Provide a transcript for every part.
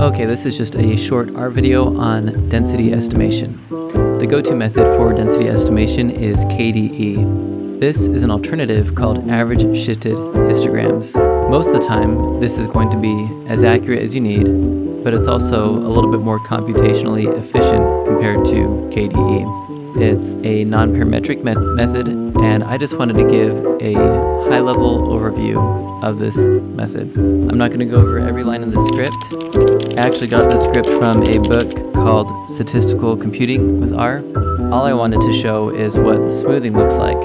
Okay, this is just a short R video on density estimation. The go-to method for density estimation is KDE. This is an alternative called average shifted histograms. Most of the time, this is going to be as accurate as you need, but it's also a little bit more computationally efficient compared to KDE. It's a non-parametric met method, and I just wanted to give a high-level overview of this method. I'm not going to go over every line in the script. I actually got this script from a book called Statistical Computing with R. All I wanted to show is what the smoothing looks like,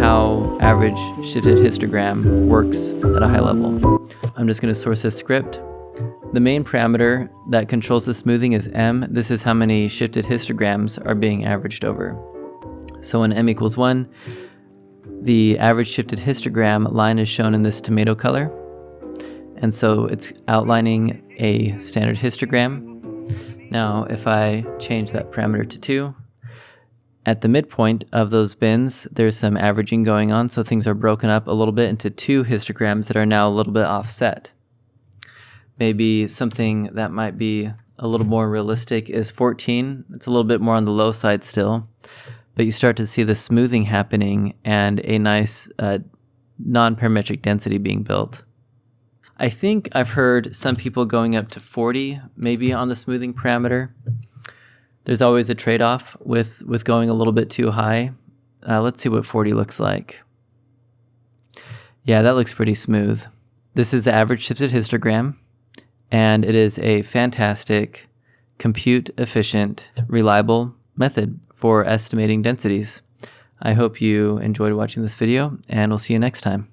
how average shifted histogram works at a high level. I'm just going to source this script the main parameter that controls the smoothing is m. This is how many shifted histograms are being averaged over. So when m equals 1, the average shifted histogram line is shown in this tomato color. And so it's outlining a standard histogram. Now if I change that parameter to 2, at the midpoint of those bins, there's some averaging going on, so things are broken up a little bit into two histograms that are now a little bit offset. Maybe something that might be a little more realistic is 14. It's a little bit more on the low side still, but you start to see the smoothing happening and a nice uh, non-parametric density being built. I think I've heard some people going up to 40 maybe on the smoothing parameter. There's always a trade-off with, with going a little bit too high. Uh, let's see what 40 looks like. Yeah, that looks pretty smooth. This is the average shifted histogram and it is a fantastic, compute efficient, reliable method for estimating densities. I hope you enjoyed watching this video, and we'll see you next time.